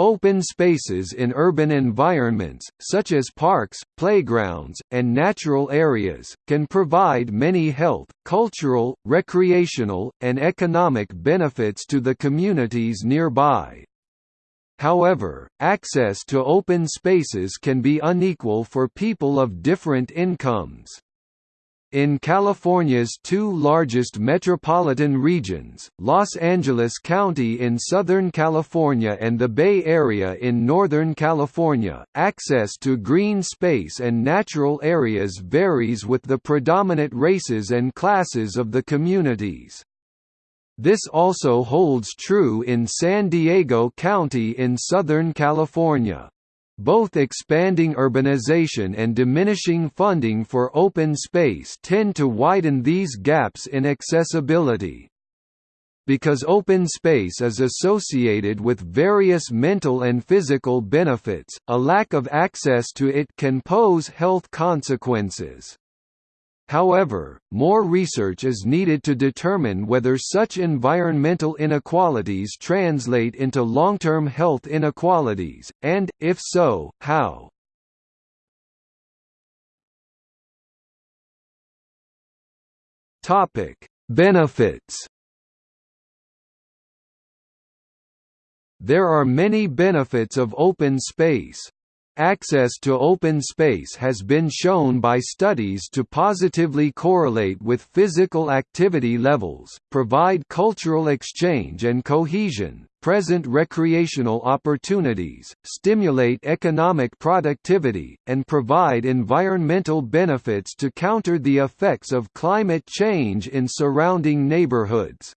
Open spaces in urban environments, such as parks, playgrounds, and natural areas, can provide many health, cultural, recreational, and economic benefits to the communities nearby. However, access to open spaces can be unequal for people of different incomes. In California's two largest metropolitan regions, Los Angeles County in Southern California and the Bay Area in Northern California, access to green space and natural areas varies with the predominant races and classes of the communities. This also holds true in San Diego County in Southern California. Both expanding urbanization and diminishing funding for open space tend to widen these gaps in accessibility. Because open space is associated with various mental and physical benefits, a lack of access to it can pose health consequences. However, more research is needed to determine whether such environmental inequalities translate into long-term health inequalities, and, if so, how. Benefits There are many benefits of open space, Access to open space has been shown by studies to positively correlate with physical activity levels, provide cultural exchange and cohesion, present recreational opportunities, stimulate economic productivity, and provide environmental benefits to counter the effects of climate change in surrounding neighborhoods.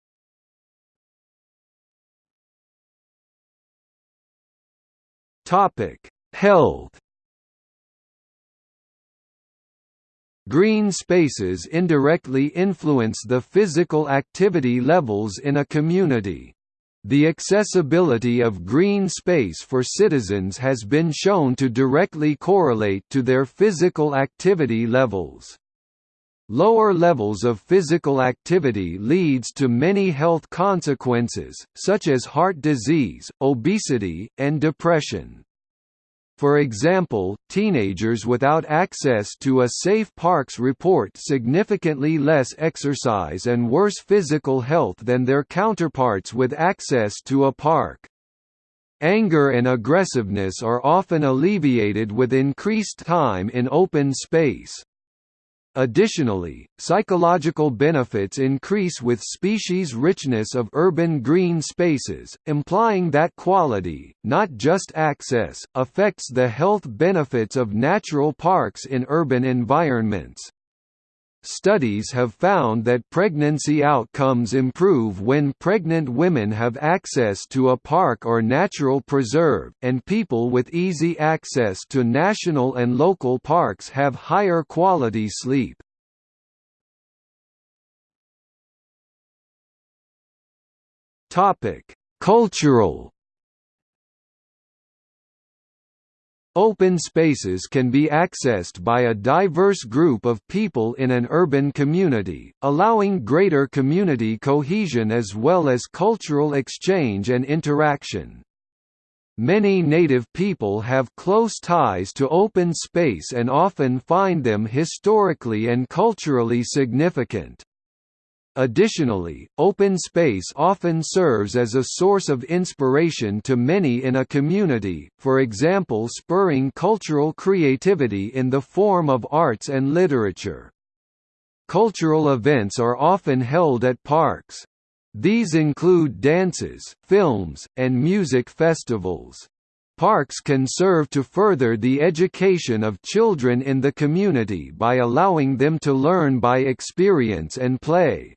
Topic Health Green spaces indirectly influence the physical activity levels in a community. The accessibility of green space for citizens has been shown to directly correlate to their physical activity levels. Lower levels of physical activity leads to many health consequences, such as heart disease, obesity, and depression. For example, teenagers without access to a safe parks report significantly less exercise and worse physical health than their counterparts with access to a park. Anger and aggressiveness are often alleviated with increased time in open space. Additionally, psychological benefits increase with species richness of urban green spaces, implying that quality, not just access, affects the health benefits of natural parks in urban environments. Studies have found that pregnancy outcomes improve when pregnant women have access to a park or natural preserve, and people with easy access to national and local parks have higher quality sleep. Cultural Open spaces can be accessed by a diverse group of people in an urban community, allowing greater community cohesion as well as cultural exchange and interaction. Many native people have close ties to open space and often find them historically and culturally significant. Additionally, open space often serves as a source of inspiration to many in a community, for example spurring cultural creativity in the form of arts and literature. Cultural events are often held at parks. These include dances, films, and music festivals. Parks can serve to further the education of children in the community by allowing them to learn by experience and play.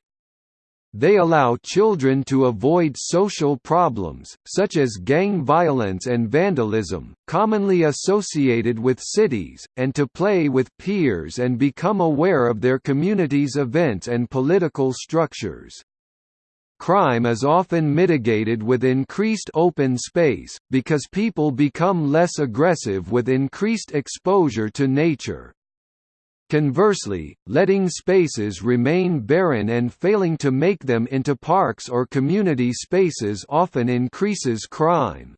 They allow children to avoid social problems, such as gang violence and vandalism, commonly associated with cities, and to play with peers and become aware of their community's events and political structures. Crime is often mitigated with increased open space, because people become less aggressive with increased exposure to nature. Conversely, letting spaces remain barren and failing to make them into parks or community spaces often increases crime.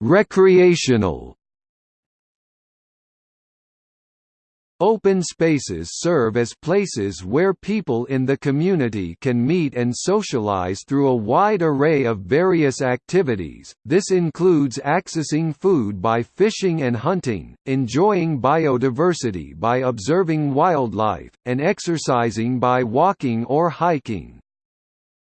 Recreational Open spaces serve as places where people in the community can meet and socialize through a wide array of various activities. This includes accessing food by fishing and hunting, enjoying biodiversity by observing wildlife, and exercising by walking or hiking.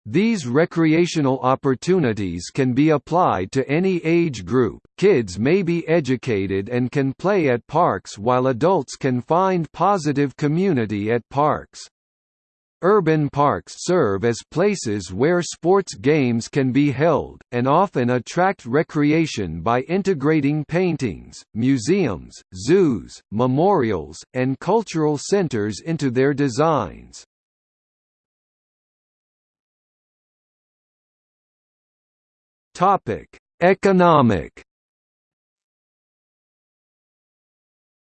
These recreational opportunities can be applied to any age group. Kids may be educated and can play at parks while adults can find positive community at parks. Urban parks serve as places where sports games can be held, and often attract recreation by integrating paintings, museums, zoos, memorials, and cultural centers into their designs. Topic: Economic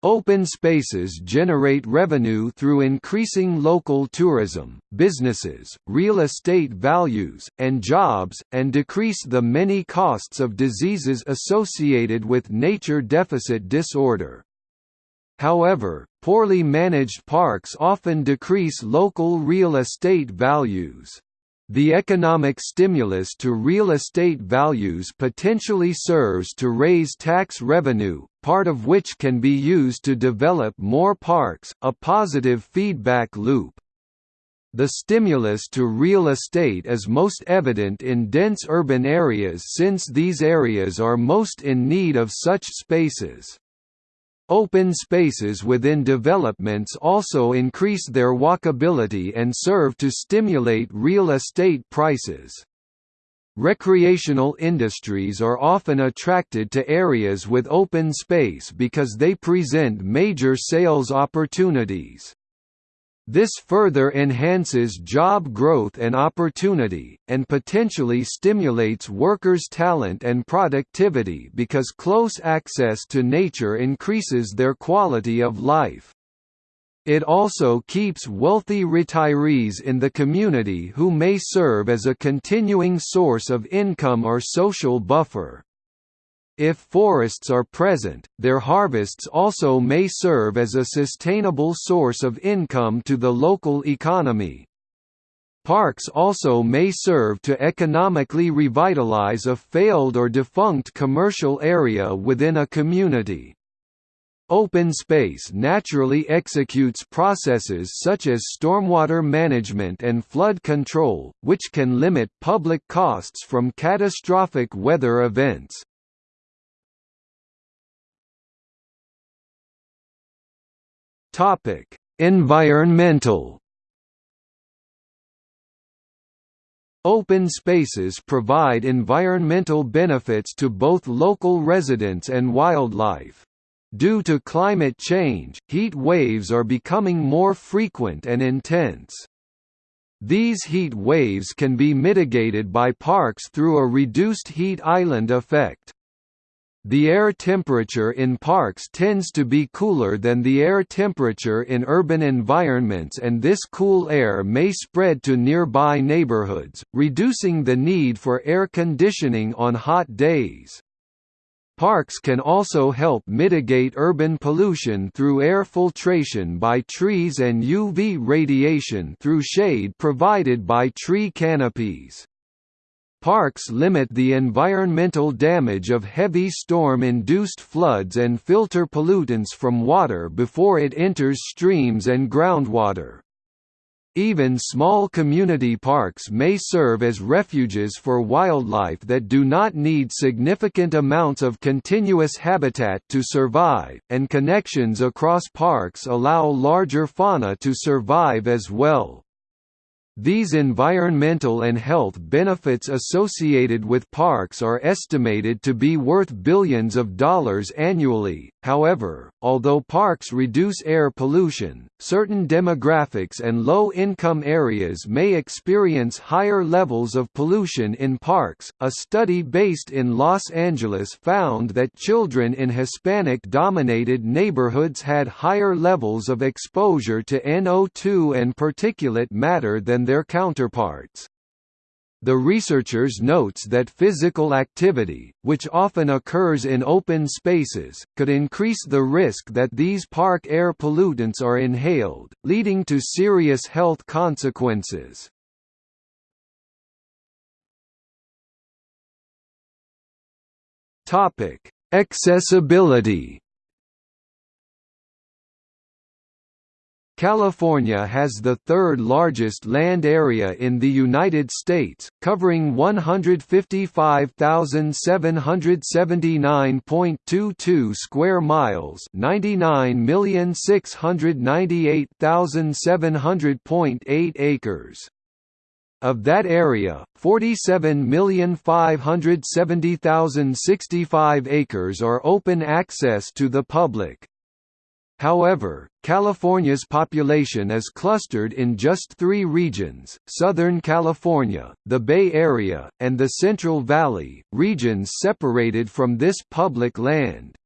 Open spaces generate revenue through increasing local tourism, businesses, real estate values, and jobs, and decrease the many costs of diseases associated with nature deficit disorder. However, poorly managed parks often decrease local real estate values. The economic stimulus to real estate values potentially serves to raise tax revenue, part of which can be used to develop more parks, a positive feedback loop. The stimulus to real estate is most evident in dense urban areas since these areas are most in need of such spaces. Open spaces within developments also increase their walkability and serve to stimulate real estate prices. Recreational industries are often attracted to areas with open space because they present major sales opportunities. This further enhances job growth and opportunity, and potentially stimulates workers' talent and productivity because close access to nature increases their quality of life. It also keeps wealthy retirees in the community who may serve as a continuing source of income or social buffer. If forests are present, their harvests also may serve as a sustainable source of income to the local economy. Parks also may serve to economically revitalize a failed or defunct commercial area within a community. Open space naturally executes processes such as stormwater management and flood control, which can limit public costs from catastrophic weather events. Topic: Environmental Open spaces provide environmental benefits to both local residents and wildlife. Due to climate change, heat waves are becoming more frequent and intense. These heat waves can be mitigated by parks through a reduced heat island effect. The air temperature in parks tends to be cooler than the air temperature in urban environments and this cool air may spread to nearby neighborhoods, reducing the need for air conditioning on hot days. Parks can also help mitigate urban pollution through air filtration by trees and UV radiation through shade provided by tree canopies. Parks limit the environmental damage of heavy storm-induced floods and filter pollutants from water before it enters streams and groundwater. Even small community parks may serve as refuges for wildlife that do not need significant amounts of continuous habitat to survive, and connections across parks allow larger fauna to survive as well. These environmental and health benefits associated with parks are estimated to be worth billions of dollars annually. However, although parks reduce air pollution, certain demographics and low-income areas may experience higher levels of pollution in parks. A study based in Los Angeles found that children in Hispanic-dominated neighborhoods had higher levels of exposure to NO2 and particulate matter than their counterparts. The researchers notes that physical activity, which often occurs in open spaces, could increase the risk that these park air pollutants are inhaled, leading to serious health consequences. Accessibility California has the third largest land area in the United States, covering 155,779.22 square miles 99,698,700.8 acres. Of that area, 47,570,065 acres are open access to the public. However, California's population is clustered in just three regions, Southern California, the Bay Area, and the Central Valley, regions separated from this public land.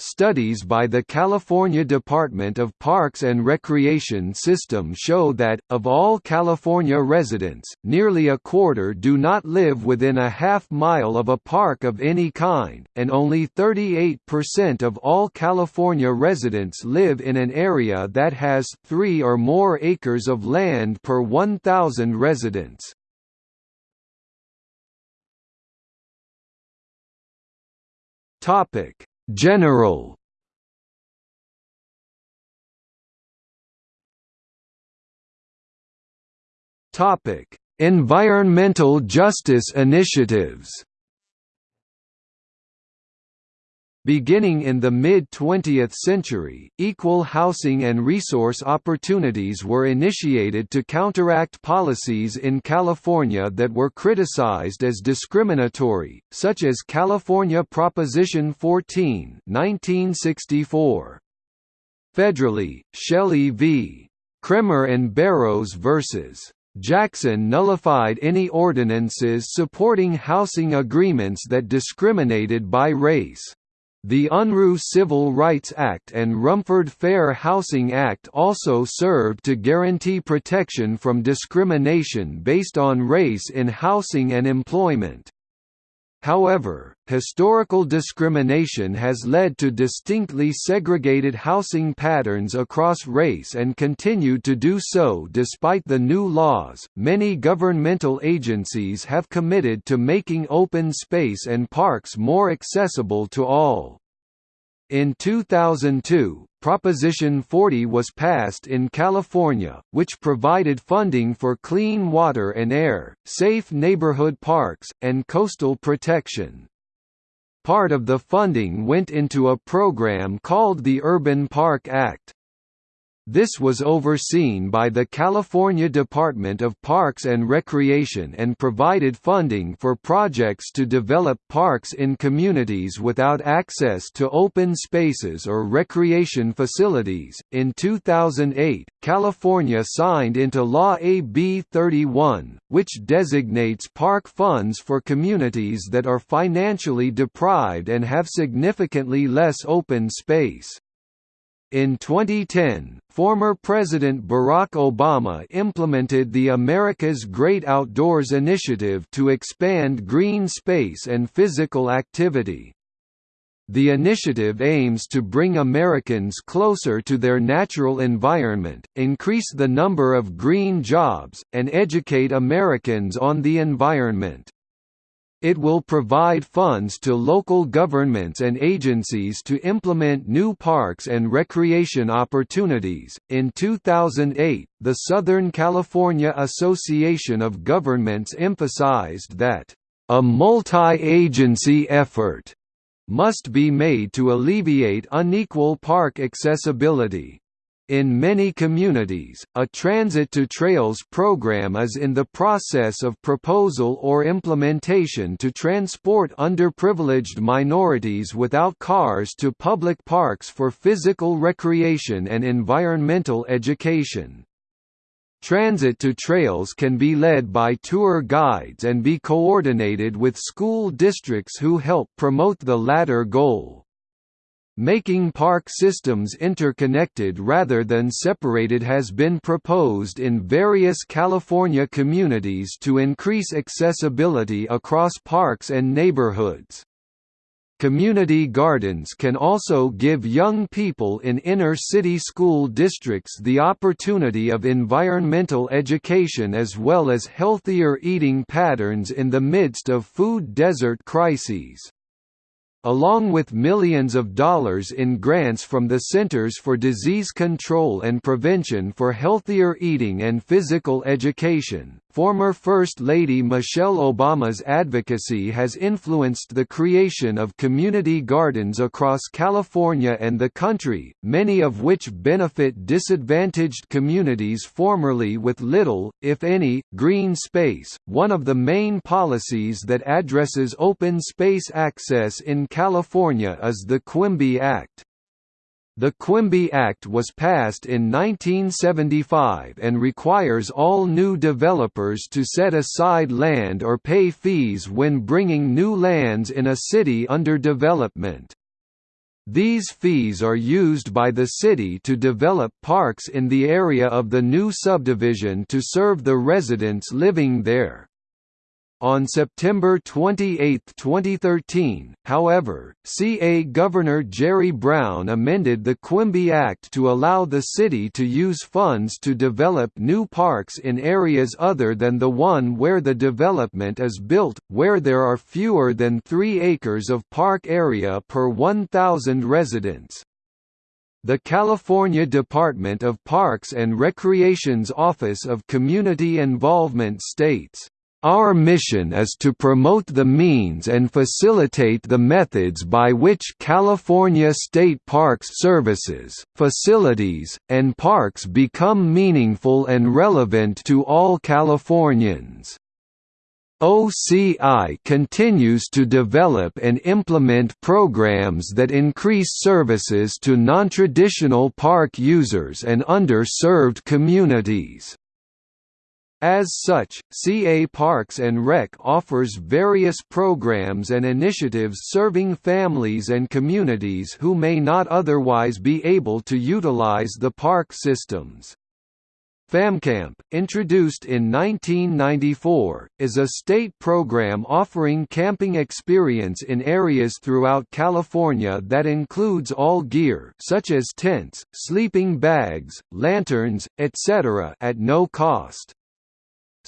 Studies by the California Department of Parks and Recreation System show that, of all California residents, nearly a quarter do not live within a half mile of a park of any kind, and only 38% of all California residents live in an area that has three or more acres of land per 1,000 residents. Topic General. Topic: Environmental justice initiatives Beginning in the mid-20th century, equal housing and resource opportunities were initiated to counteract policies in California that were criticized as discriminatory, such as California Proposition 14 1964. Federally, Shelley v. Kraemer and Barrows vs. Jackson nullified any ordinances supporting housing agreements that discriminated by race. The Unruh Civil Rights Act and Rumford Fair Housing Act also served to guarantee protection from discrimination based on race in housing and employment. However, historical discrimination has led to distinctly segregated housing patterns across race and continued to do so despite the new laws. Many governmental agencies have committed to making open space and parks more accessible to all. In 2002, Proposition 40 was passed in California, which provided funding for clean water and air, safe neighborhood parks, and coastal protection. Part of the funding went into a program called the Urban Park Act. This was overseen by the California Department of Parks and Recreation and provided funding for projects to develop parks in communities without access to open spaces or recreation facilities. In 2008, California signed into law AB 31, which designates park funds for communities that are financially deprived and have significantly less open space. In 2010, former President Barack Obama implemented the America's Great Outdoors initiative to expand green space and physical activity. The initiative aims to bring Americans closer to their natural environment, increase the number of green jobs, and educate Americans on the environment. It will provide funds to local governments and agencies to implement new parks and recreation opportunities. In 2008, the Southern California Association of Governments emphasized that a multi-agency effort must be made to alleviate unequal park accessibility. In many communities, a Transit to Trails program is in the process of proposal or implementation to transport underprivileged minorities without cars to public parks for physical recreation and environmental education. Transit to Trails can be led by tour guides and be coordinated with school districts who help promote the latter goal. Making park systems interconnected rather than separated has been proposed in various California communities to increase accessibility across parks and neighborhoods. Community gardens can also give young people in inner-city school districts the opportunity of environmental education as well as healthier eating patterns in the midst of food desert crises. Along with millions of dollars in grants from the Centers for Disease Control and Prevention for Healthier Eating and Physical Education, former First Lady Michelle Obama's advocacy has influenced the creation of community gardens across California and the country, many of which benefit disadvantaged communities formerly with little, if any, green space. One of the main policies that addresses open space access in California is the Quimby Act. The Quimby Act was passed in 1975 and requires all new developers to set aside land or pay fees when bringing new lands in a city under development. These fees are used by the city to develop parks in the area of the new subdivision to serve the residents living there. On September 28, 2013, however, CA Governor Jerry Brown amended the Quimby Act to allow the city to use funds to develop new parks in areas other than the one where the development is built, where there are fewer than 3 acres of park area per 1,000 residents. The California Department of Parks and Recreation's Office of Community Involvement states our mission is to promote the means and facilitate the methods by which California State Parks services, facilities, and parks become meaningful and relevant to all Californians. OCI continues to develop and implement programs that increase services to nontraditional park users and underserved communities. As such, CA Parks and Rec offers various programs and initiatives serving families and communities who may not otherwise be able to utilize the park systems. FamCamp, introduced in 1994, is a state program offering camping experience in areas throughout California that includes all gear such as tents, sleeping bags, lanterns, etc. at no cost.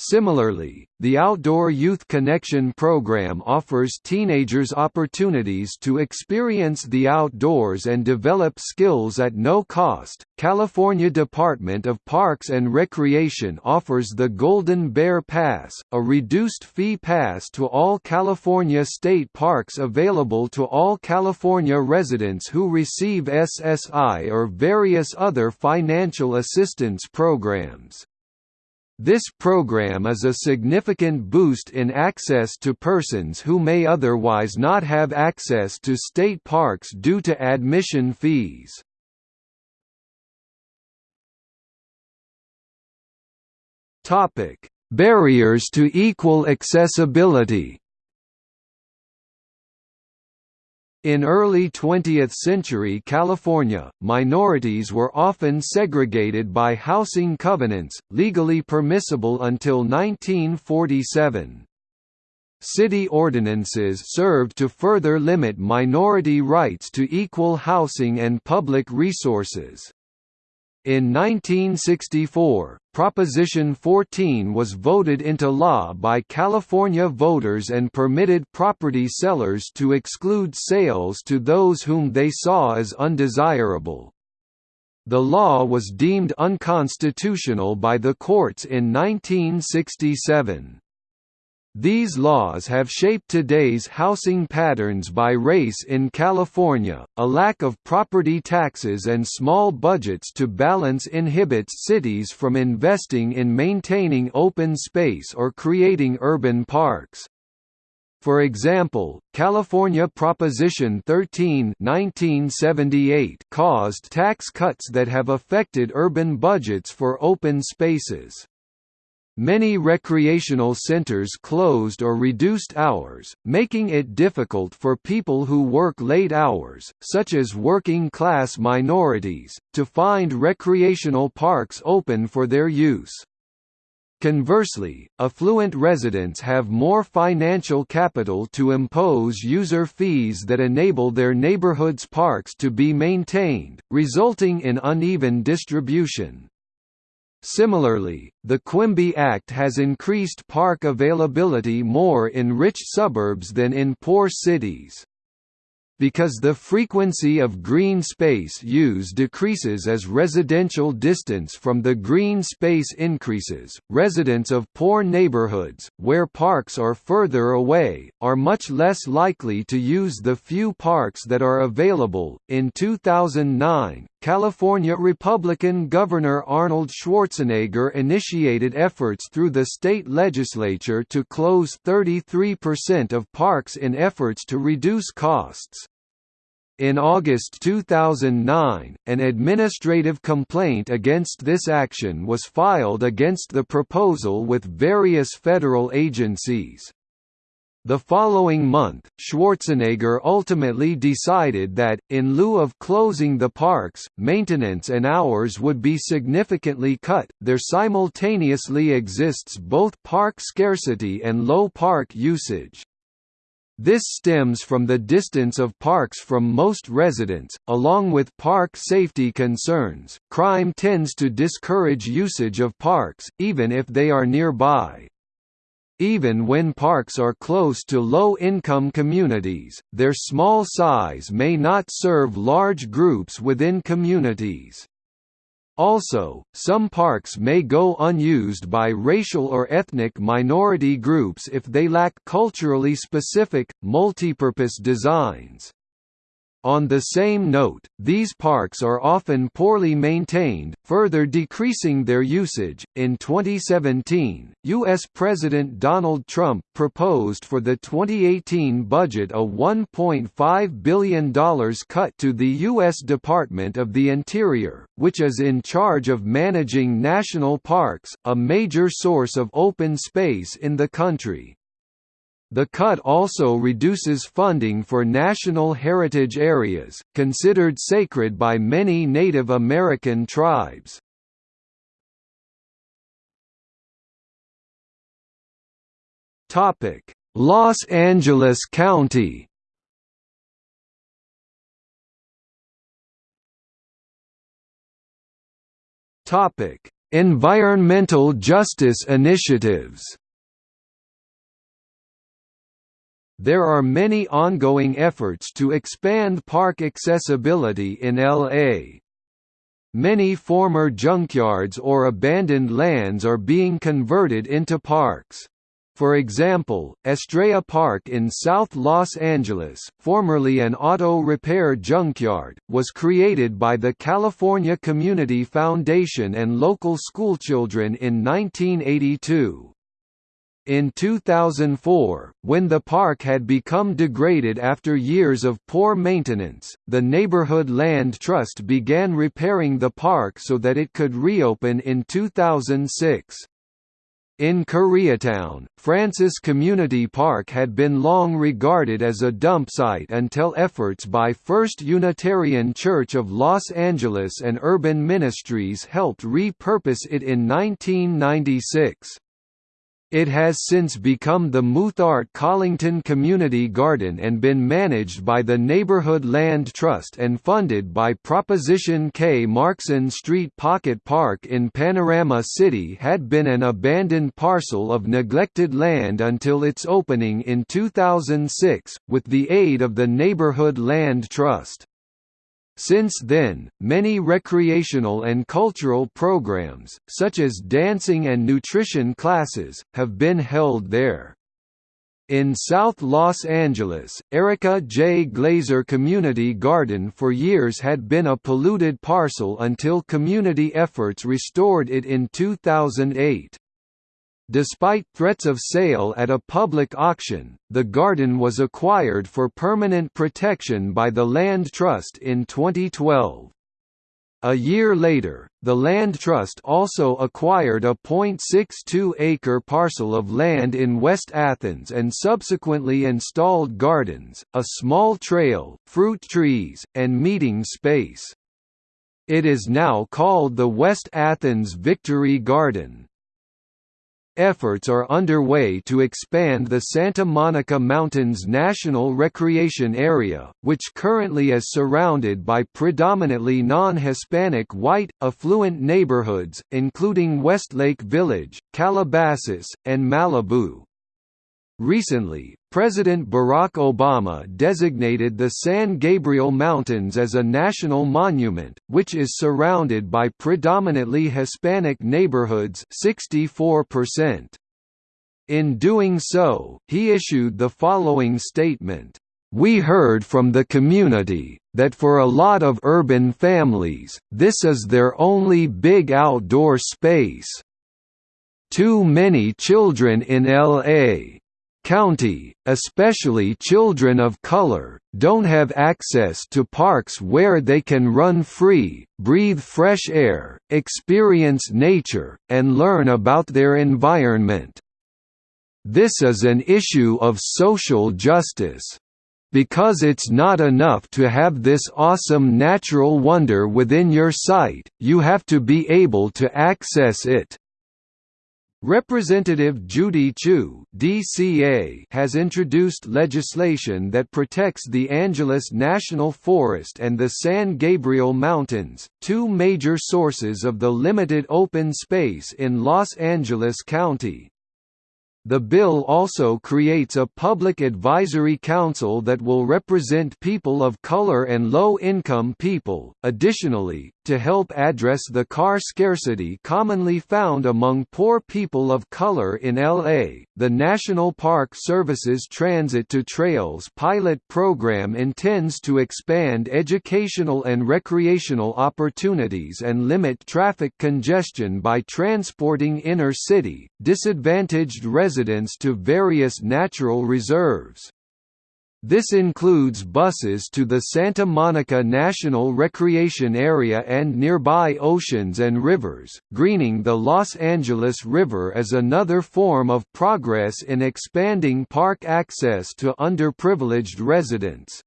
Similarly, the Outdoor Youth Connection program offers teenagers opportunities to experience the outdoors and develop skills at no cost. California Department of Parks and Recreation offers the Golden Bear Pass, a reduced fee pass to all California state parks available to all California residents who receive SSI or various other financial assistance programs. This program is a significant boost in access to persons who may otherwise not have access to state parks due to admission fees. Barriers to equal accessibility In early 20th century California, minorities were often segregated by housing covenants, legally permissible until 1947. City ordinances served to further limit minority rights to equal housing and public resources. In 1964, Proposition 14 was voted into law by California voters and permitted property sellers to exclude sales to those whom they saw as undesirable. The law was deemed unconstitutional by the courts in 1967. These laws have shaped today's housing patterns by race in California. A lack of property taxes and small budgets to balance inhibits cities from investing in maintaining open space or creating urban parks. For example, California Proposition 13 1978 caused tax cuts that have affected urban budgets for open spaces. Many recreational centers closed or reduced hours, making it difficult for people who work late hours, such as working-class minorities, to find recreational parks open for their use. Conversely, affluent residents have more financial capital to impose user fees that enable their neighborhood's parks to be maintained, resulting in uneven distribution. Similarly, the Quimby Act has increased park availability more in rich suburbs than in poor cities. Because the frequency of green space use decreases as residential distance from the green space increases, residents of poor neighborhoods, where parks are further away, are much less likely to use the few parks that are available. In 2009, California Republican Governor Arnold Schwarzenegger initiated efforts through the state legislature to close 33% of parks in efforts to reduce costs. In August 2009, an administrative complaint against this action was filed against the proposal with various federal agencies. The following month, Schwarzenegger ultimately decided that, in lieu of closing the parks, maintenance and hours would be significantly cut. There simultaneously exists both park scarcity and low park usage. This stems from the distance of parks from most residents, along with park safety concerns. Crime tends to discourage usage of parks, even if they are nearby. Even when parks are close to low-income communities, their small size may not serve large groups within communities. Also, some parks may go unused by racial or ethnic minority groups if they lack culturally specific, multipurpose designs. On the same note, these parks are often poorly maintained, further decreasing their usage. In 2017, U.S. President Donald Trump proposed for the 2018 budget a $1.5 billion cut to the U.S. Department of the Interior, which is in charge of managing national parks, a major source of open space in the country. The cut also reduces funding for national heritage areas, considered sacred by many Native American tribes. Los Angeles County Environmental justice initiatives There are many ongoing efforts to expand park accessibility in LA. Many former junkyards or abandoned lands are being converted into parks. For example, Estrella Park in South Los Angeles, formerly an auto repair junkyard, was created by the California Community Foundation and local schoolchildren in 1982. In 2004, when the park had become degraded after years of poor maintenance, the Neighborhood Land Trust began repairing the park so that it could reopen in 2006. In Koreatown, Francis Community Park had been long regarded as a dump site until efforts by First Unitarian Church of Los Angeles and Urban Ministries helped repurpose it in 1996. It has since become the Muthart Collington Community Garden and been managed by the Neighborhood Land Trust and funded by Proposition K. Markson Street Pocket Park in Panorama City had been an abandoned parcel of neglected land until its opening in 2006, with the aid of the Neighborhood Land Trust. Since then, many recreational and cultural programs, such as dancing and nutrition classes, have been held there. In South Los Angeles, Erika J. Glazer Community Garden for years had been a polluted parcel until community efforts restored it in 2008. Despite threats of sale at a public auction, the garden was acquired for permanent protection by the Land Trust in 2012. A year later, the Land Trust also acquired a .62-acre parcel of land in West Athens and subsequently installed gardens, a small trail, fruit trees, and meeting space. It is now called the West Athens Victory Garden. Efforts are underway to expand the Santa Monica Mountains National Recreation Area, which currently is surrounded by predominantly non-Hispanic white, affluent neighborhoods, including Westlake Village, Calabasas, and Malibu. Recently, President Barack Obama designated the San Gabriel Mountains as a national monument, which is surrounded by predominantly Hispanic neighborhoods 64%. In doing so, he issued the following statement, "...we heard from the community, that for a lot of urban families, this is their only big outdoor space. Too many children in L.A County, especially children of color, don't have access to parks where they can run free, breathe fresh air, experience nature, and learn about their environment. This is an issue of social justice. Because it's not enough to have this awesome natural wonder within your sight, you have to be able to access it. Representative Judy Chu DCA has introduced legislation that protects the Angeles National Forest and the San Gabriel Mountains, two major sources of the limited open space in Los Angeles County. The bill also creates a public advisory council that will represent people of color and low-income people. Additionally, to help address the car scarcity commonly found among poor people of color in LA, the National Park Service's Transit to Trails pilot program intends to expand educational and recreational opportunities and limit traffic congestion by transporting inner-city, disadvantaged residents to various natural reserves. This includes buses to the Santa Monica National Recreation Area and nearby oceans and rivers. Greening the Los Angeles River is another form of progress in expanding park access to underprivileged residents.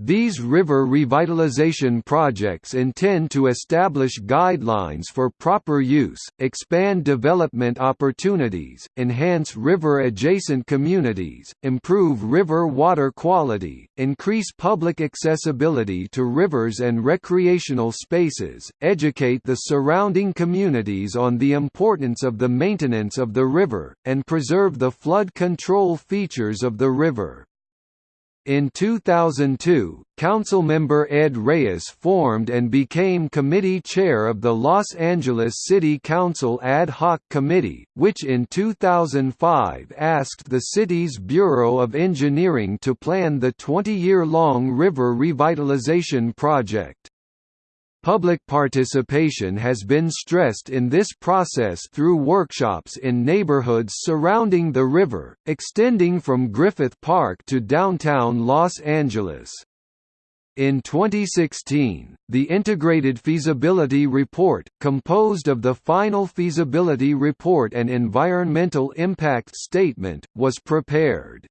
These river revitalization projects intend to establish guidelines for proper use, expand development opportunities, enhance river-adjacent communities, improve river water quality, increase public accessibility to rivers and recreational spaces, educate the surrounding communities on the importance of the maintenance of the river, and preserve the flood control features of the river. In 2002, Councilmember Ed Reyes formed and became committee chair of the Los Angeles City Council Ad Hoc Committee, which in 2005 asked the city's Bureau of Engineering to plan the 20-year-long river revitalization project. Public participation has been stressed in this process through workshops in neighborhoods surrounding the river, extending from Griffith Park to downtown Los Angeles. In 2016, the Integrated Feasibility Report, composed of the Final Feasibility Report and Environmental Impact Statement, was prepared.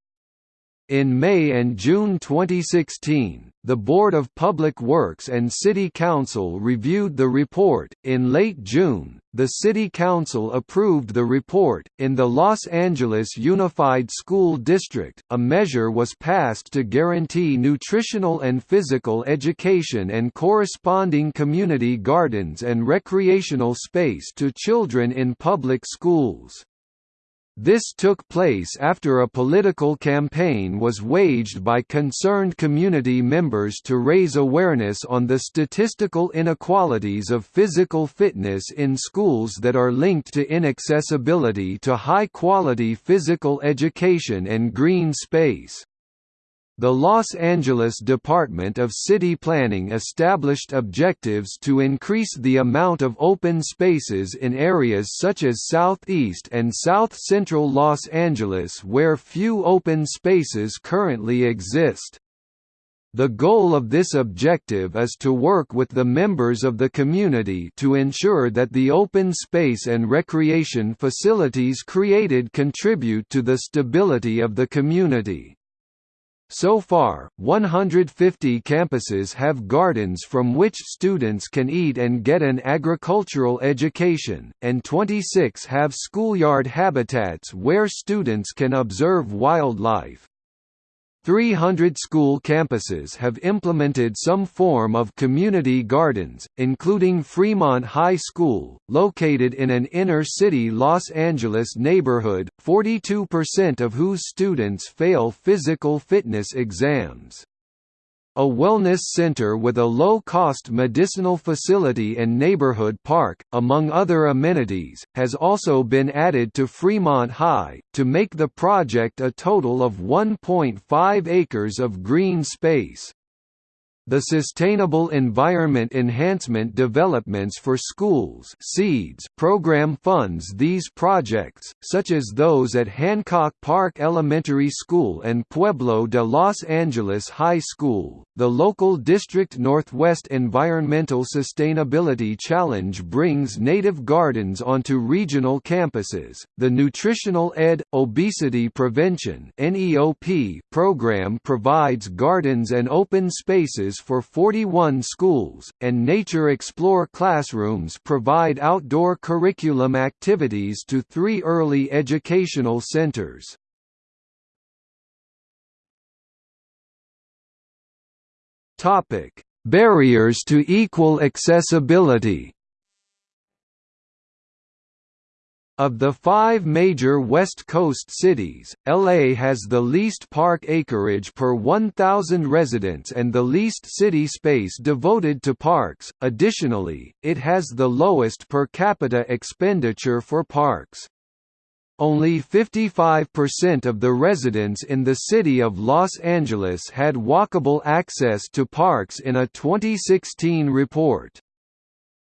In May and June 2016, the Board of Public Works and City Council reviewed the report. In late June, the City Council approved the report. In the Los Angeles Unified School District, a measure was passed to guarantee nutritional and physical education and corresponding community gardens and recreational space to children in public schools. This took place after a political campaign was waged by concerned community members to raise awareness on the statistical inequalities of physical fitness in schools that are linked to inaccessibility to high-quality physical education and green space. The Los Angeles Department of City Planning established objectives to increase the amount of open spaces in areas such as southeast and south-central Los Angeles where few open spaces currently exist. The goal of this objective is to work with the members of the community to ensure that the open space and recreation facilities created contribute to the stability of the community. So far, 150 campuses have gardens from which students can eat and get an agricultural education, and 26 have schoolyard habitats where students can observe wildlife. 300 school campuses have implemented some form of community gardens, including Fremont High School, located in an inner-city Los Angeles neighborhood, 42% of whose students fail physical fitness exams. A wellness center with a low-cost medicinal facility and neighborhood park, among other amenities, has also been added to Fremont High, to make the project a total of 1.5 acres of green space. The Sustainable Environment Enhancement Developments for Schools SEEDS program funds these projects, such as those at Hancock Park Elementary School and Pueblo de Los Angeles High School. The local District Northwest Environmental Sustainability Challenge brings native gardens onto regional campuses. The Nutritional Ed. Obesity Prevention program provides gardens and open spaces for 41 schools, and Nature Explore classrooms provide outdoor curriculum activities to three early educational centers. Barriers to equal accessibility Of the five major West Coast cities, LA has the least park acreage per 1,000 residents and the least city space devoted to parks. Additionally, it has the lowest per capita expenditure for parks. Only 55% of the residents in the city of Los Angeles had walkable access to parks in a 2016 report.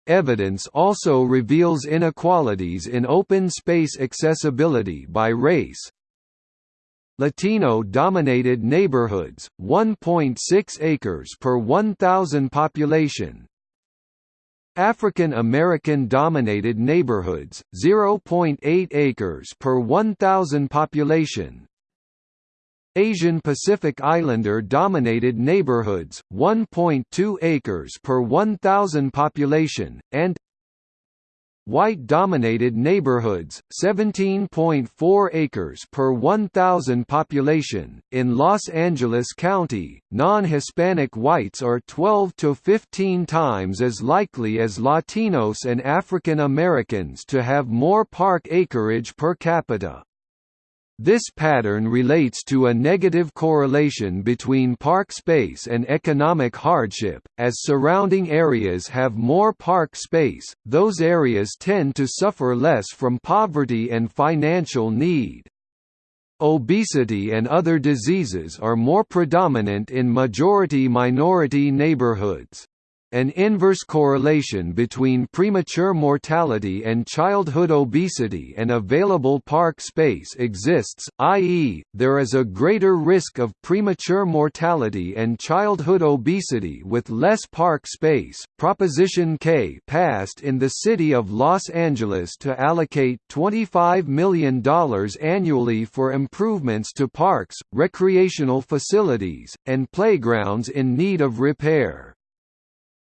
Evidence also reveals inequalities in open space accessibility by race. Latino-dominated neighborhoods, 1.6 acres per 1,000 population. African American dominated neighborhoods, 0.8 acres per 1,000 population. Asian Pacific Islander-dominated neighborhoods, 1.2 acres per 1,000 population, and White-dominated neighborhoods, 17.4 acres per 1,000 population. In Los Angeles County, non-Hispanic whites are 12 to 15 times as likely as Latinos and African Americans to have more park acreage per capita. This pattern relates to a negative correlation between park space and economic hardship. As surrounding areas have more park space, those areas tend to suffer less from poverty and financial need. Obesity and other diseases are more predominant in majority-minority neighborhoods. An inverse correlation between premature mortality and childhood obesity and available park space exists, i.e., there is a greater risk of premature mortality and childhood obesity with less park space. Proposition K passed in the city of Los Angeles to allocate $25 million annually for improvements to parks, recreational facilities, and playgrounds in need of repair.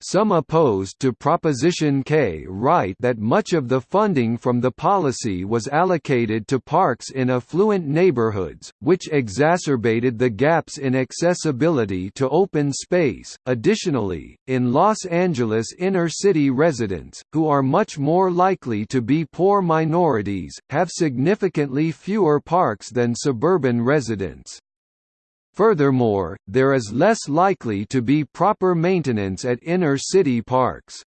Some opposed to Proposition K write that much of the funding from the policy was allocated to parks in affluent neighborhoods, which exacerbated the gaps in accessibility to open space. Additionally, in Los Angeles inner city residents, who are much more likely to be poor minorities, have significantly fewer parks than suburban residents. Furthermore, there is less likely to be proper maintenance at inner-city parks.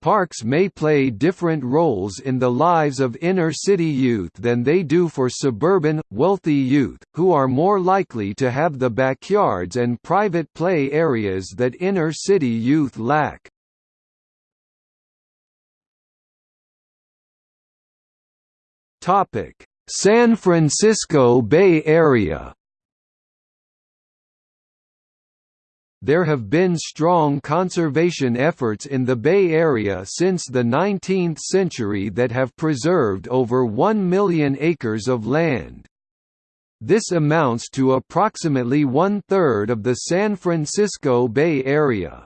Parks may play different roles in the lives of inner-city youth than they do for suburban, wealthy youth, who are more likely to have the backyards and private play areas that inner-city youth lack. San Francisco Bay Area There have been strong conservation efforts in the Bay Area since the 19th century that have preserved over 1 million acres of land. This amounts to approximately one-third of the San Francisco Bay Area.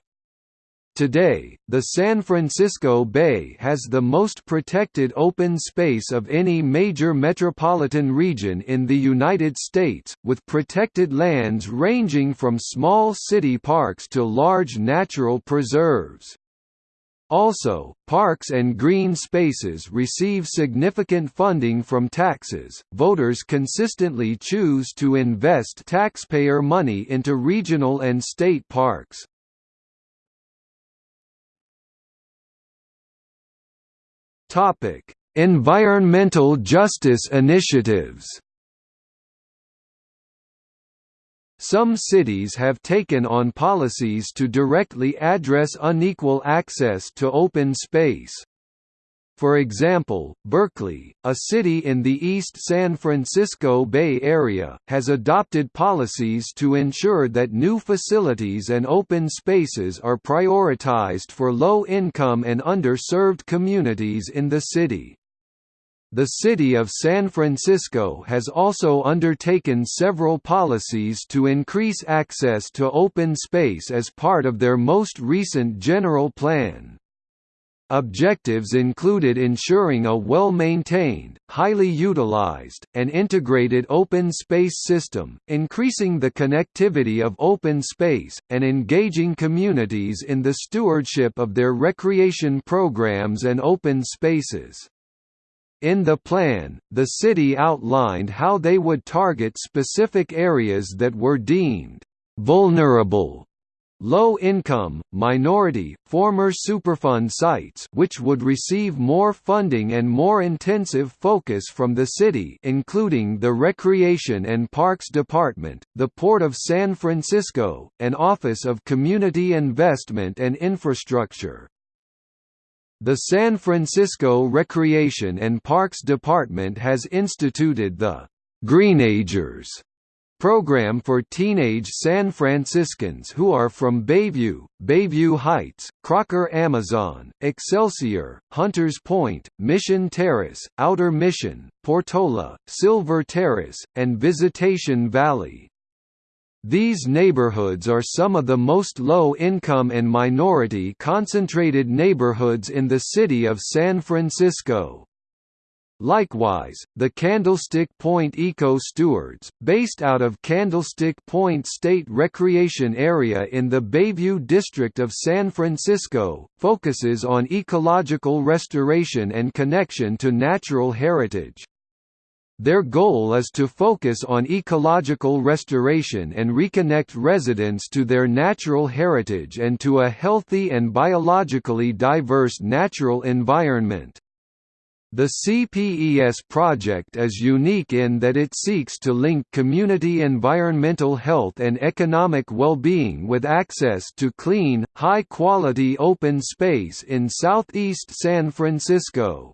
Today, the San Francisco Bay has the most protected open space of any major metropolitan region in the United States, with protected lands ranging from small city parks to large natural preserves. Also, parks and green spaces receive significant funding from taxes. Voters consistently choose to invest taxpayer money into regional and state parks. Topic: Environmental justice initiatives. Some cities have taken on policies to directly address unequal access to open space. For example, Berkeley, a city in the East San Francisco Bay Area, has adopted policies to ensure that new facilities and open spaces are prioritized for low-income and underserved communities in the city. The city of San Francisco has also undertaken several policies to increase access to open space as part of their most recent general plan. Objectives included ensuring a well-maintained, highly utilized, and integrated open space system, increasing the connectivity of open space, and engaging communities in the stewardship of their recreation programs and open spaces. In the plan, the city outlined how they would target specific areas that were deemed vulnerable low-income, minority, former Superfund sites which would receive more funding and more intensive focus from the city including the Recreation and Parks Department, the Port of San Francisco, and Office of Community Investment and Infrastructure. The San Francisco Recreation and Parks Department has instituted the Greenagers program for teenage San Franciscans who are from Bayview, Bayview Heights, Crocker Amazon, Excelsior, Hunters Point, Mission Terrace, Outer Mission, Portola, Silver Terrace, and Visitation Valley. These neighborhoods are some of the most low-income and minority-concentrated neighborhoods in the city of San Francisco. Likewise, the Candlestick Point Eco Stewards, based out of Candlestick Point State Recreation Area in the Bayview district of San Francisco, focuses on ecological restoration and connection to natural heritage. Their goal is to focus on ecological restoration and reconnect residents to their natural heritage and to a healthy and biologically diverse natural environment. The CPES project is unique in that it seeks to link community environmental health and economic well-being with access to clean, high-quality open space in southeast San Francisco.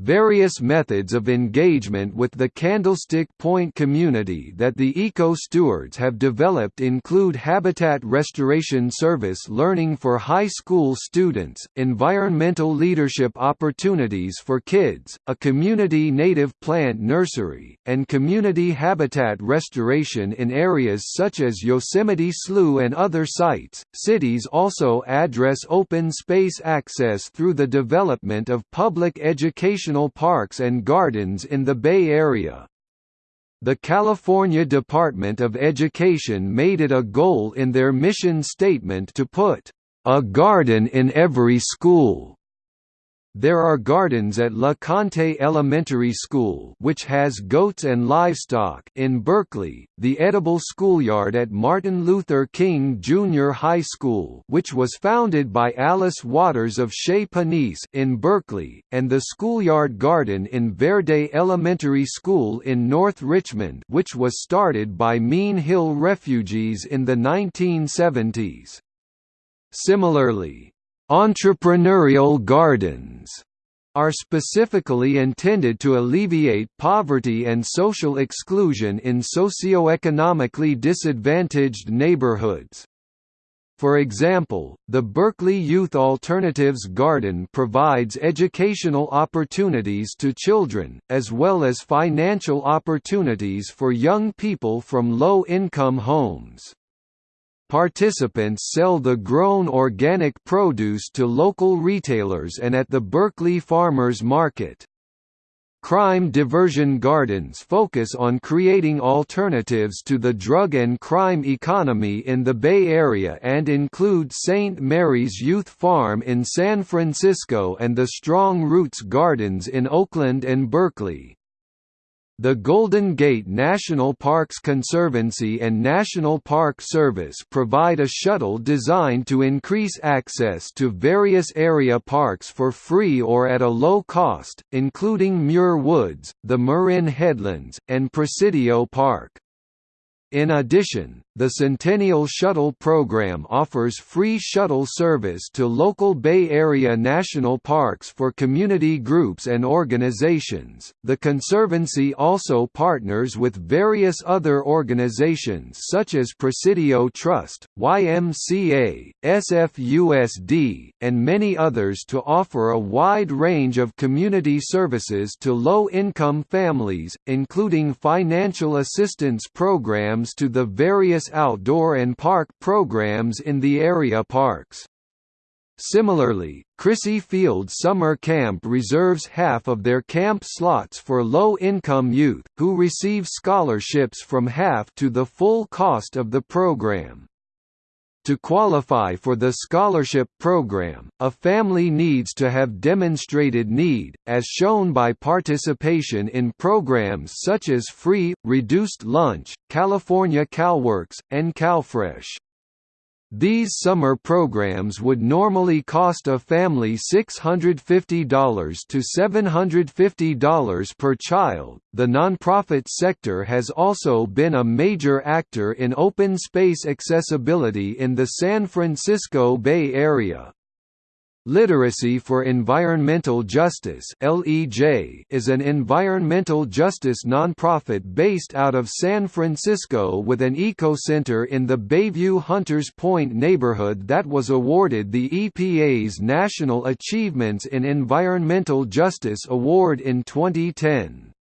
Various methods of engagement with the Candlestick Point community that the eco-stewards have developed include Habitat Restoration Service learning for high school students, environmental leadership opportunities for kids, a community native plant nursery, and community habitat restoration in areas such as Yosemite Slough and other sites. Cities also address open space access through the development of public education national parks and gardens in the Bay Area. The California Department of Education made it a goal in their mission statement to put a garden in every school there are gardens at LeConte Elementary School which has goats and livestock in Berkeley, the Edible Schoolyard at Martin Luther King Jr. High School which was founded by Alice Waters of Chez Panisse in Berkeley, and the Schoolyard Garden in Verde Elementary School in North Richmond which was started by Mien Hill refugees in the 1970s. Similarly, Entrepreneurial gardens are specifically intended to alleviate poverty and social exclusion in socioeconomically disadvantaged neighborhoods. For example, the Berkeley Youth Alternatives Garden provides educational opportunities to children, as well as financial opportunities for young people from low-income homes. Participants sell the grown organic produce to local retailers and at the Berkeley Farmers Market. Crime diversion gardens focus on creating alternatives to the drug and crime economy in the Bay Area and include St. Mary's Youth Farm in San Francisco and the Strong Roots Gardens in Oakland and Berkeley. The Golden Gate National Parks Conservancy and National Park Service provide a shuttle designed to increase access to various area parks for free or at a low cost, including Muir Woods, the Marin Headlands, and Presidio Park. In addition, the Centennial Shuttle program offers free shuttle service to local Bay Area national parks for community groups and organizations. The Conservancy also partners with various other organizations such as Presidio Trust, YMCA, SFUSD, and many others to offer a wide range of community services to low income families, including financial assistance programs to the various outdoor and park programs in the area parks. Similarly, Crissy Field Summer Camp reserves half of their camp slots for low-income youth, who receive scholarships from half to the full cost of the program. To qualify for the scholarship program, a family needs to have demonstrated need, as shown by participation in programs such as free, reduced lunch, California CalWORKs, and CalFresh. These summer programs would normally cost a family $650 to $750 per child. The nonprofit sector has also been a major actor in open space accessibility in the San Francisco Bay Area. Literacy for Environmental Justice is an environmental justice nonprofit based out of San Francisco with an eco-center in the Bayview Hunters Point neighborhood that was awarded the EPA's National Achievements in Environmental Justice Award in 2010.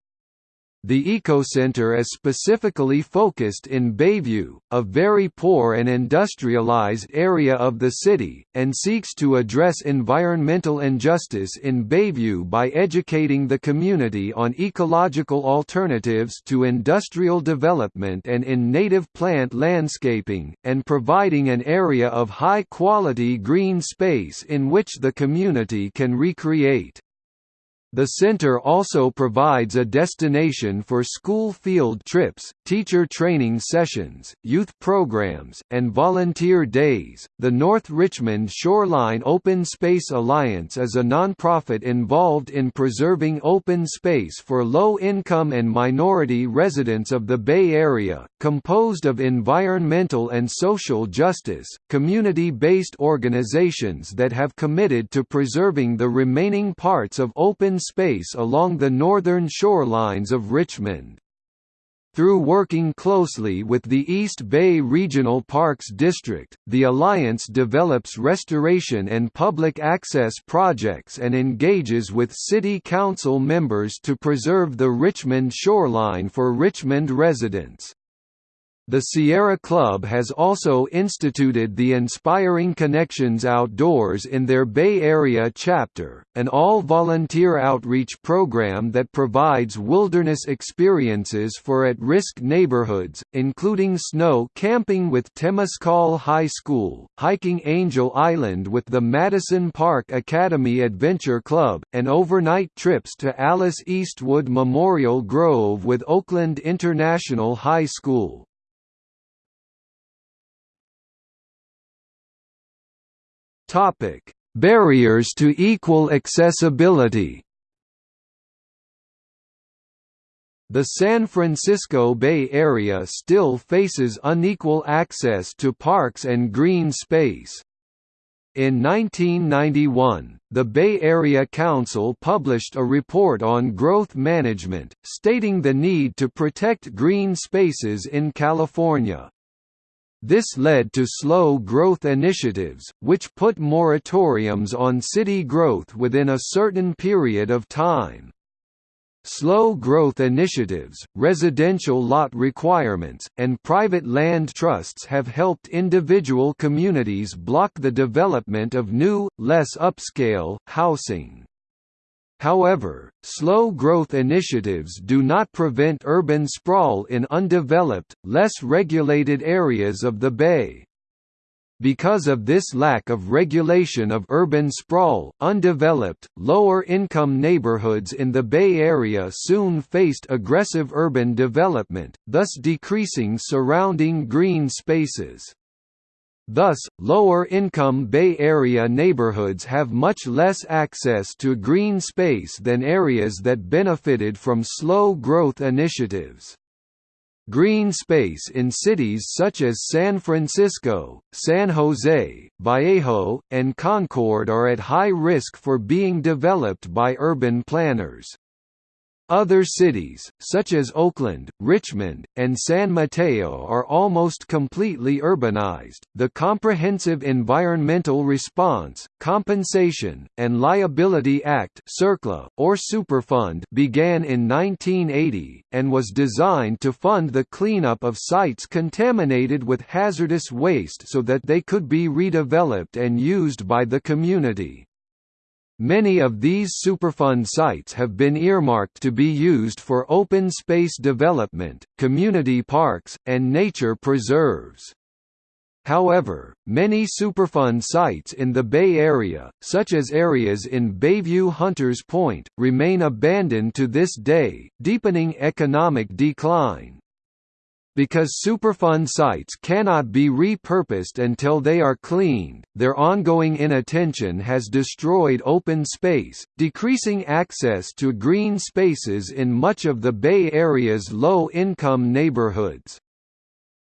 The Ecocenter is specifically focused in Bayview, a very poor and industrialized area of the city, and seeks to address environmental injustice in Bayview by educating the community on ecological alternatives to industrial development and in native plant landscaping, and providing an area of high-quality green space in which the community can recreate. The center also provides a destination for school field trips, teacher training sessions, youth programs, and volunteer days. The North Richmond Shoreline Open Space Alliance is a nonprofit involved in preserving open space for low income and minority residents of the Bay Area, composed of environmental and social justice, community based organizations that have committed to preserving the remaining parts of open space along the northern shorelines of Richmond. Through working closely with the East Bay Regional Parks District, the Alliance develops restoration and public access projects and engages with City Council members to preserve the Richmond shoreline for Richmond residents. The Sierra Club has also instituted the Inspiring Connections Outdoors in their Bay Area chapter, an all-volunteer outreach program that provides wilderness experiences for at-risk neighborhoods, including snow camping with Temescal High School, hiking Angel Island with the Madison Park Academy Adventure Club, and overnight trips to Alice Eastwood Memorial Grove with Oakland International High School. Topic: Barriers to equal accessibility. The San Francisco Bay Area still faces unequal access to parks and green space. In 1991, the Bay Area Council published a report on growth management, stating the need to protect green spaces in California. This led to slow growth initiatives, which put moratoriums on city growth within a certain period of time. Slow growth initiatives, residential lot requirements, and private land trusts have helped individual communities block the development of new, less upscale, housing. However, slow growth initiatives do not prevent urban sprawl in undeveloped, less regulated areas of the Bay. Because of this lack of regulation of urban sprawl, undeveloped, lower-income neighborhoods in the Bay Area soon faced aggressive urban development, thus decreasing surrounding green spaces. Thus, lower-income Bay Area neighborhoods have much less access to green space than areas that benefited from slow growth initiatives. Green space in cities such as San Francisco, San Jose, Vallejo, and Concord are at high risk for being developed by urban planners. Other cities, such as Oakland, Richmond, and San Mateo, are almost completely urbanized. The Comprehensive Environmental Response, Compensation, and Liability Act (CERCLA) or Superfund began in 1980 and was designed to fund the cleanup of sites contaminated with hazardous waste so that they could be redeveloped and used by the community. Many of these Superfund sites have been earmarked to be used for open space development, community parks, and nature preserves. However, many Superfund sites in the Bay Area, such as areas in Bayview Hunters Point, remain abandoned to this day, deepening economic decline. Because Superfund sites cannot be repurposed until they are cleaned, their ongoing inattention has destroyed open space, decreasing access to green spaces in much of the Bay Area's low-income neighborhoods.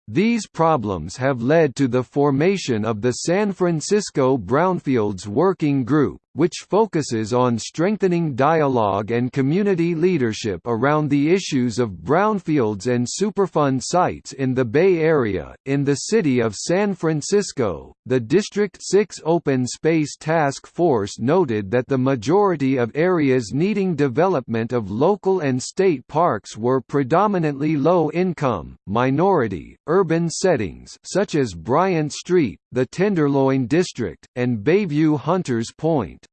These problems have led to the formation of the San Francisco Brownfields Working Group, which focuses on strengthening dialogue and community leadership around the issues of brownfields and Superfund sites in the Bay Area. In the city of San Francisco, the District 6 Open Space Task Force noted that the majority of areas needing development of local and state parks were predominantly low income, minority, urban settings such as Bryant Street, the Tenderloin District, and Bayview Hunters Point.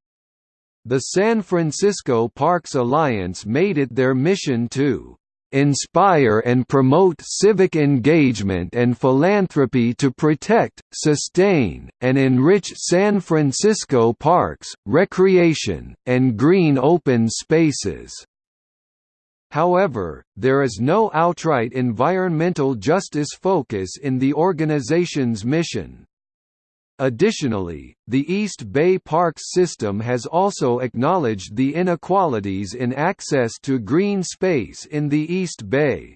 The San Francisco Parks Alliance made it their mission to inspire and promote civic engagement and philanthropy to protect, sustain, and enrich San Francisco parks, recreation, and green open spaces. However, there is no outright environmental justice focus in the organization's mission. Additionally, the East Bay Parks system has also acknowledged the inequalities in access to green space in the East Bay.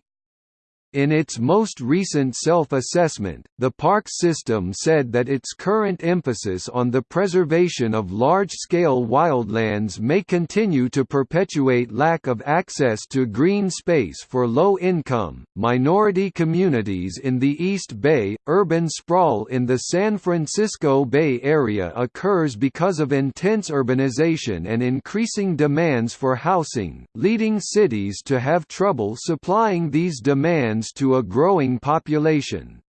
In its most recent self-assessment, the park system said that its current emphasis on the preservation of large-scale wildlands may continue to perpetuate lack of access to green space for low-income, minority communities in the East Bay. Urban sprawl in the San Francisco Bay Area occurs because of intense urbanization and increasing demands for housing, leading cities to have trouble supplying these demands to a growing population.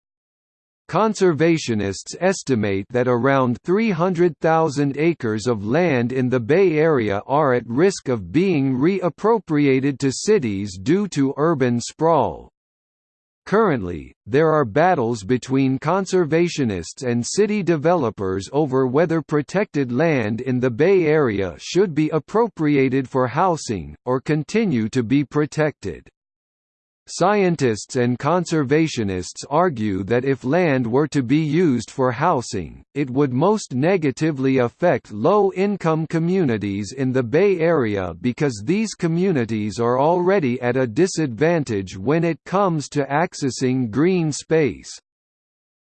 Conservationists estimate that around 300,000 acres of land in the Bay Area are at risk of being reappropriated to cities due to urban sprawl. Currently, there are battles between conservationists and city developers over whether protected land in the Bay Area should be appropriated for housing, or continue to be protected. Scientists and conservationists argue that if land were to be used for housing, it would most negatively affect low-income communities in the Bay Area because these communities are already at a disadvantage when it comes to accessing green space.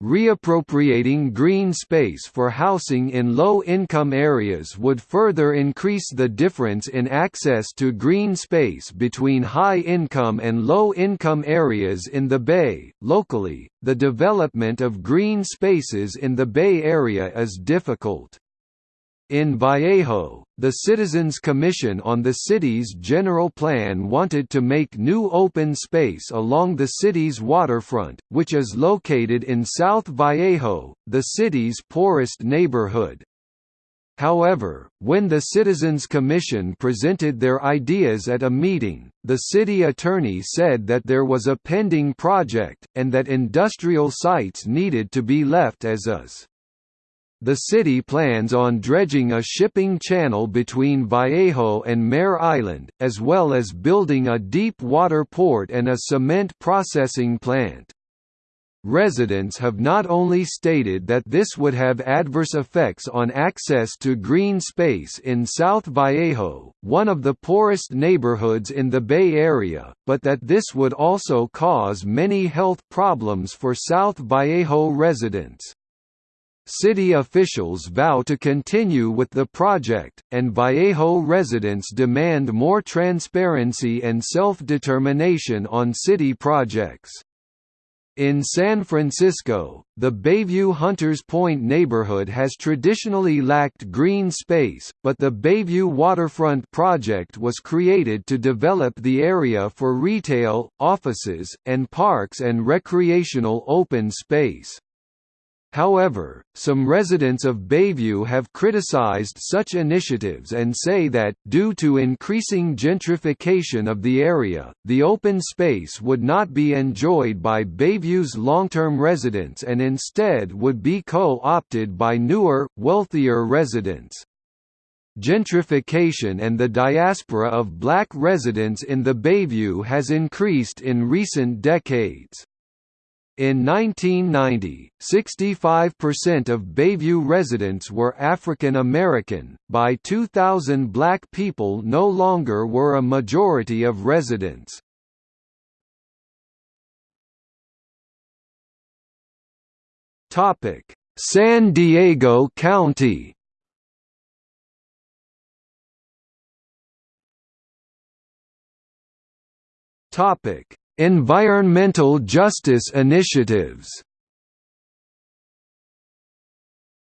Reappropriating green space for housing in low-income areas would further increase the difference in access to green space between high-income and low-income areas in the Bay. Locally, the development of green spaces in the Bay Area is difficult. In Vallejo, the Citizens Commission on the city's general plan wanted to make new open space along the city's waterfront, which is located in South Vallejo, the city's poorest neighborhood. However, when the Citizens Commission presented their ideas at a meeting, the city attorney said that there was a pending project, and that industrial sites needed to be left as is. The city plans on dredging a shipping channel between Vallejo and Mare Island, as well as building a deep water port and a cement processing plant. Residents have not only stated that this would have adverse effects on access to green space in South Vallejo, one of the poorest neighborhoods in the Bay Area, but that this would also cause many health problems for South Vallejo residents. City officials vow to continue with the project, and Vallejo residents demand more transparency and self-determination on city projects. In San Francisco, the Bayview Hunters Point neighborhood has traditionally lacked green space, but the Bayview Waterfront Project was created to develop the area for retail, offices, and parks and recreational open space. However, some residents of Bayview have criticized such initiatives and say that, due to increasing gentrification of the area, the open space would not be enjoyed by Bayview's long-term residents and instead would be co-opted by newer, wealthier residents. Gentrification and the diaspora of black residents in the Bayview has increased in recent decades. In 1990, 65% of Bayview residents were African American. By 2000, black people no longer were a majority of residents. Topic: San Diego County. Topic: Environmental justice initiatives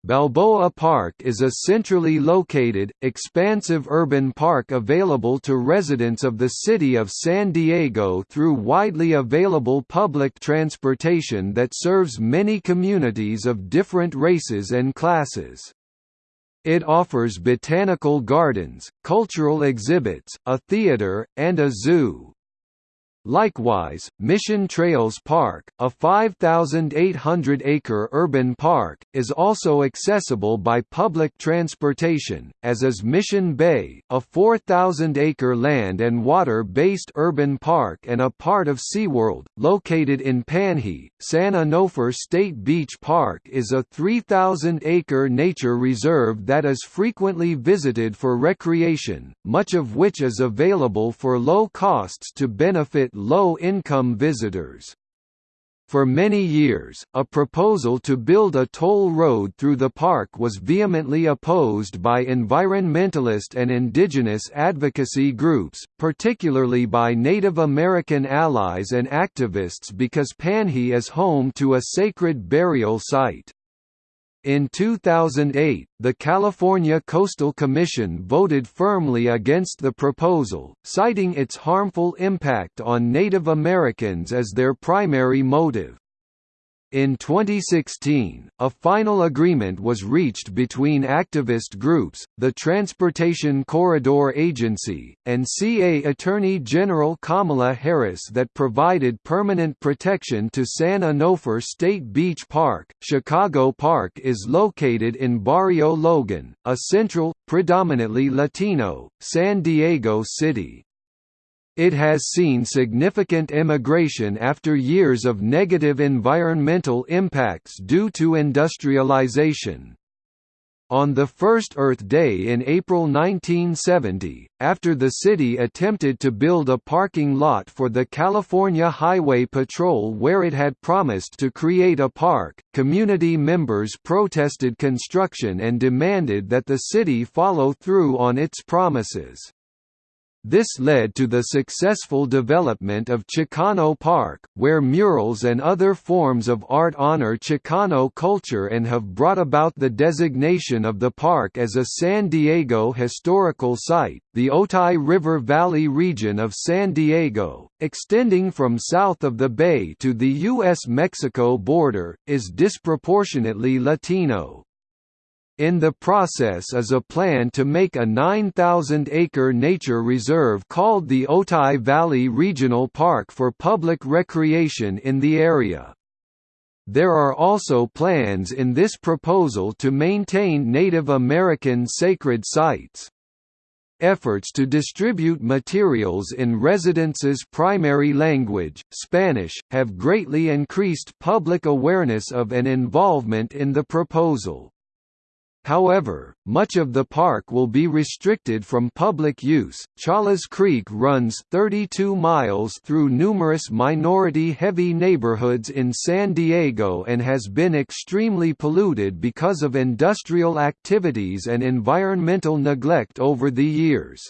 Balboa Park is a centrally located, expansive urban park available to residents of the city of San Diego through widely available public transportation that serves many communities of different races and classes. It offers botanical gardens, cultural exhibits, a theater, and a zoo. Likewise, Mission Trails Park, a 5,800-acre urban park, is also accessible by public transportation, as is Mission Bay, a 4,000-acre land and water-based urban park and a part of SeaWorld, located in Panhe. San Onofre State Beach Park is a 3,000-acre nature reserve that is frequently visited for recreation, much of which is available for low costs to benefit low-income visitors. For many years, a proposal to build a toll road through the park was vehemently opposed by environmentalist and indigenous advocacy groups, particularly by Native American allies and activists because Panhe is home to a sacred burial site. In 2008, the California Coastal Commission voted firmly against the proposal, citing its harmful impact on Native Americans as their primary motive. In 2016, a final agreement was reached between activist groups, the Transportation Corridor Agency, and CA Attorney General Kamala Harris that provided permanent protection to San Onofre State Beach Park. Chicano Park is located in Barrio Logan, a central, predominantly Latino, San Diego city. It has seen significant immigration after years of negative environmental impacts due to industrialization. On the first Earth Day in April 1970, after the city attempted to build a parking lot for the California Highway Patrol where it had promised to create a park, community members protested construction and demanded that the city follow through on its promises. This led to the successful development of Chicano Park, where murals and other forms of art honor Chicano culture and have brought about the designation of the park as a San Diego historical site. The Otay River Valley region of San Diego, extending from south of the bay to the U.S.-Mexico border, is disproportionately Latino. In the process is a plan to make a 9,000-acre nature reserve called the Otay Valley Regional Park for public recreation in the area. There are also plans in this proposal to maintain Native American sacred sites. Efforts to distribute materials in residents' primary language, Spanish, have greatly increased public awareness of and involvement in the proposal. However, much of the park will be restricted from public use. Chollas Creek runs 32 miles through numerous minority heavy neighborhoods in San Diego and has been extremely polluted because of industrial activities and environmental neglect over the years.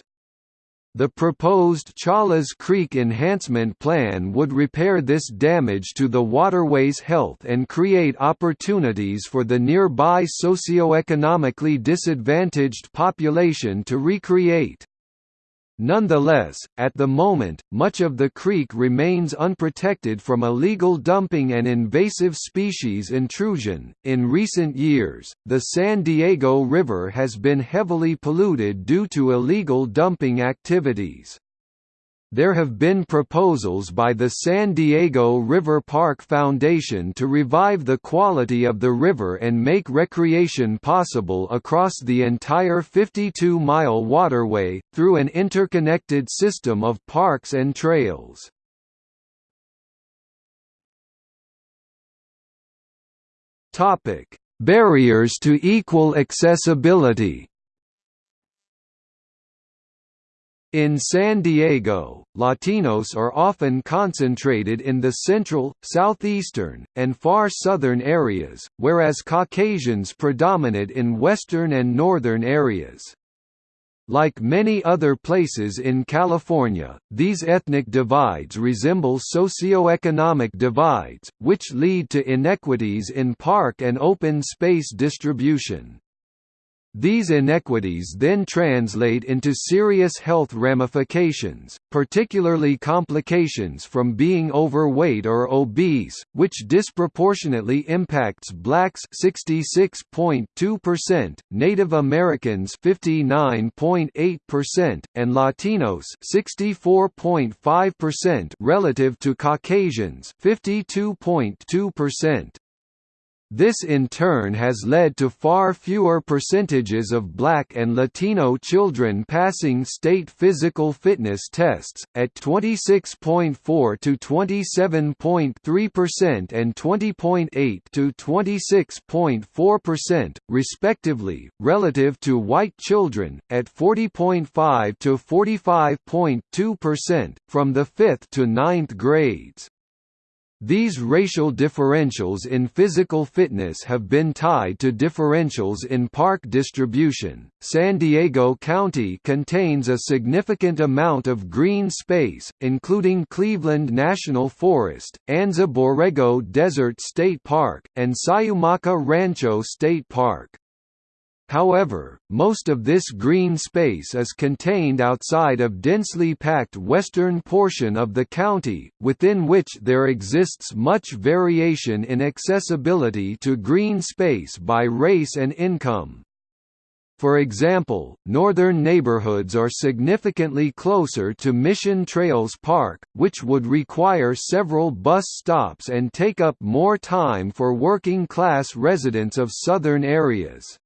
The proposed Chollas Creek Enhancement Plan would repair this damage to the waterway's health and create opportunities for the nearby socioeconomically disadvantaged population to recreate. Nonetheless, at the moment, much of the creek remains unprotected from illegal dumping and invasive species intrusion. In recent years, the San Diego River has been heavily polluted due to illegal dumping activities. There have been proposals by the San Diego River Park Foundation to revive the quality of the river and make recreation possible across the entire 52-mile waterway, through an interconnected system of parks and trails. Barriers to equal accessibility In San Diego, Latinos are often concentrated in the central, southeastern, and far southern areas, whereas Caucasians predominate in western and northern areas. Like many other places in California, these ethnic divides resemble socioeconomic divides, which lead to inequities in park and open space distribution. These inequities then translate into serious health ramifications, particularly complications from being overweight or obese, which disproportionately impacts blacks 66.2%, Native Americans 59.8%, and Latinos 64.5% relative to Caucasians 52.2%. This in turn has led to far fewer percentages of black and Latino children passing state physical fitness tests, at 26.4 to 27.3% and 20.8 to 26.4%, respectively, relative to white children, at 40.5 to 45.2%, from the 5th to 9th grades. These racial differentials in physical fitness have been tied to differentials in park distribution. San Diego County contains a significant amount of green space, including Cleveland National Forest, Anza Borrego Desert State Park, and Cuyamaca Rancho State Park. However, most of this green space is contained outside of densely packed western portion of the county, within which there exists much variation in accessibility to green space by race and income. For example, northern neighborhoods are significantly closer to Mission Trails Park, which would require several bus stops and take up more time for working-class residents of southern areas.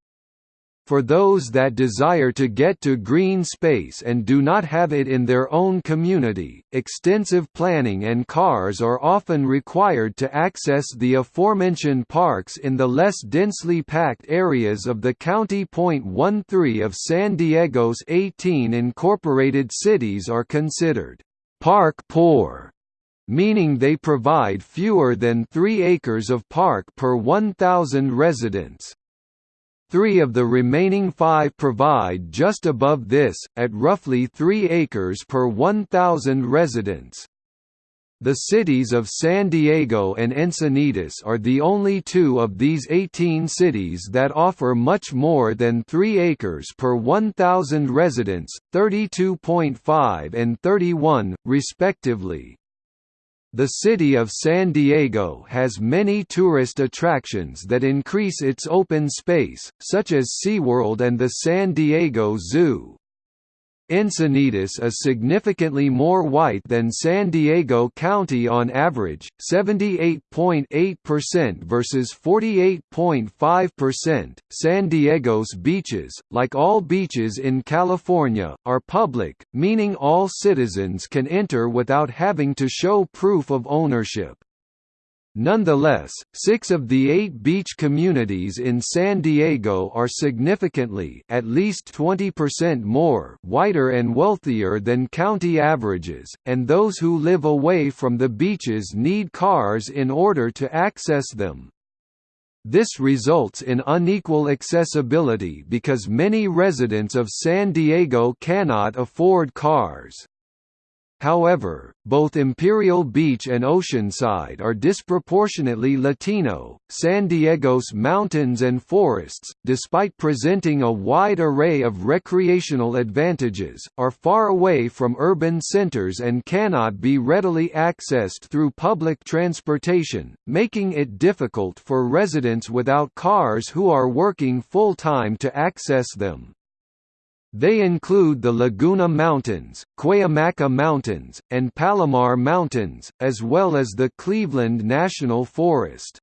For those that desire to get to green space and do not have it in their own community, extensive planning and cars are often required to access the aforementioned parks in the less densely packed areas of the county. 13 of San Diego's 18 incorporated cities are considered park poor meaning they provide fewer than 3 acres of park per 1,000 residents. Three of the remaining five provide just above this, at roughly 3 acres per 1,000 residents. The cities of San Diego and Encinitas are the only two of these 18 cities that offer much more than 3 acres per 1,000 residents, 32.5 and 31, respectively. The city of San Diego has many tourist attractions that increase its open space, such as SeaWorld and the San Diego Zoo. Encinitas is significantly more white than San Diego County on average, 78.8% versus 48.5%. San Diego's beaches, like all beaches in California, are public, meaning all citizens can enter without having to show proof of ownership. Nonetheless, six of the eight beach communities in San Diego are significantly at least 20% more whiter and wealthier than county averages, and those who live away from the beaches need cars in order to access them. This results in unequal accessibility because many residents of San Diego cannot afford cars. However, both Imperial Beach and Oceanside are disproportionately Latino. San Diego's mountains and forests, despite presenting a wide array of recreational advantages, are far away from urban centers and cannot be readily accessed through public transportation, making it difficult for residents without cars who are working full-time to access them. They include the Laguna Mountains, Cuyamaca Mountains, and Palomar Mountains, as well as the Cleveland National Forest.